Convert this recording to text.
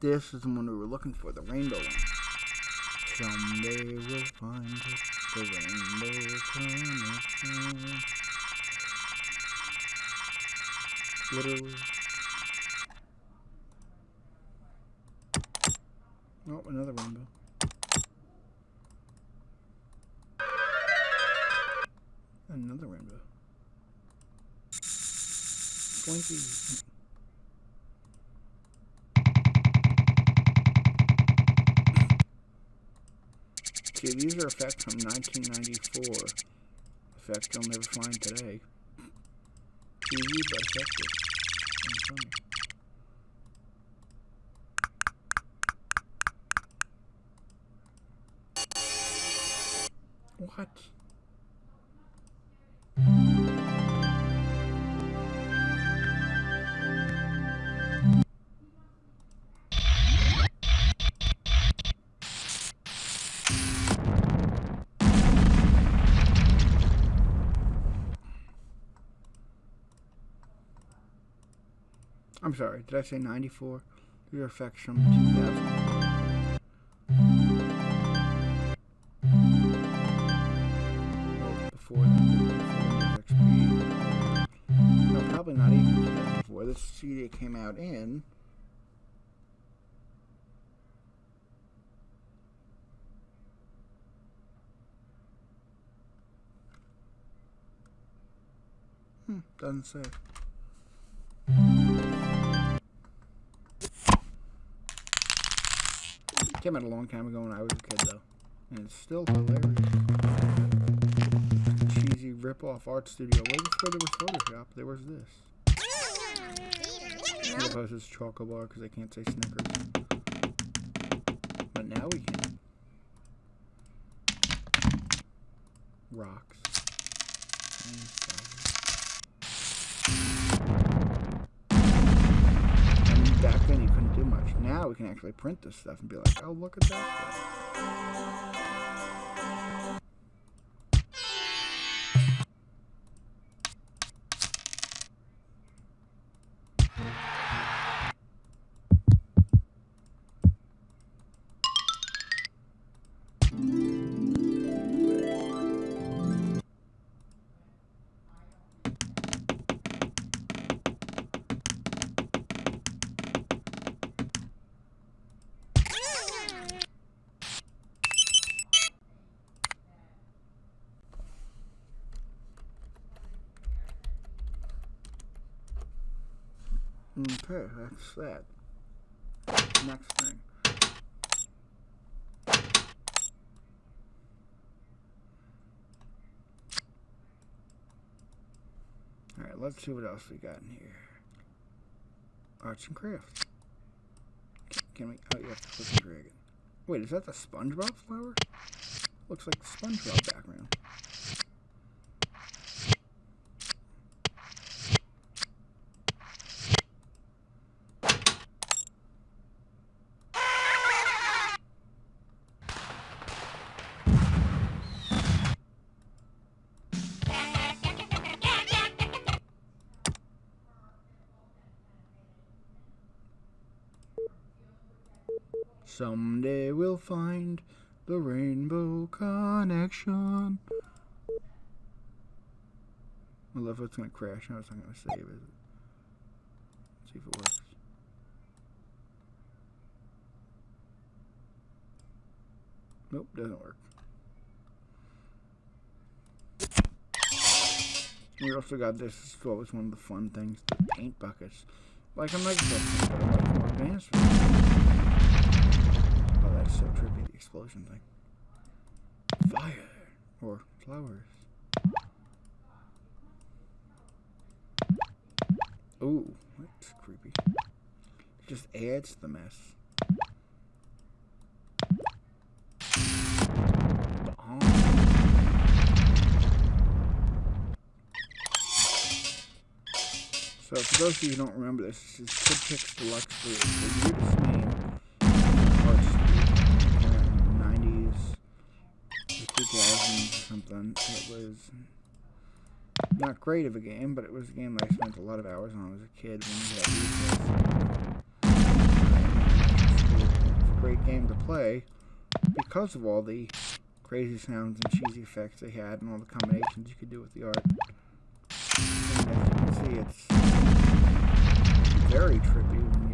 This is the one we were looking for, the rainbow one. Someday we'll find it, the rainbow connection. Literally. Oh, another rainbow. Another rainbow. Blinky. See, these are effects from 1994. Effects you'll never find today. But effective. And funny. What? I'm sorry, did I say 94? Your effects from 2000. Well, before before XP. No, probably not even 2004. This CD came out in. Hmm, doesn't say. Came out a long time ago when I was a kid, though. And it's still hilarious. Cheesy rip-off art studio. Way before there was Photoshop, there was this. I suppose it's Choco Bar because I can't say Snickers. But now we can. Rocks. We can actually print this stuff and be like, oh, look at that. Okay, that's that. Next thing. Alright, let's see what else we got in here. Arts and crafts. Can, we? Oh, yeah, click the dragon. Wait, is that the SpongeBob flower? Looks like the SpongeBob background. Someday we'll find the rainbow connection. I love it's gonna crash. No, it's not gonna save it. Let's see if it works. Nope, doesn't work. We also got this. This is always one of the fun things: the paint buckets. Like I'm like this, Oh, that's so trippy, the explosion thing. Fire! Or flowers. Ooh, that's creepy. Just adds to the mess. So for those of you who don't remember this, this is Kid Deluxe 3. It's the weirdest name art studio in the 90s, the 2000s something. It was not great of a game, but it was a game that I spent a lot of hours on as a kid we had recess. game to play because of all the crazy sounds and cheesy effects they had and all the combinations you could do with the art. And as you can see, it's very trippy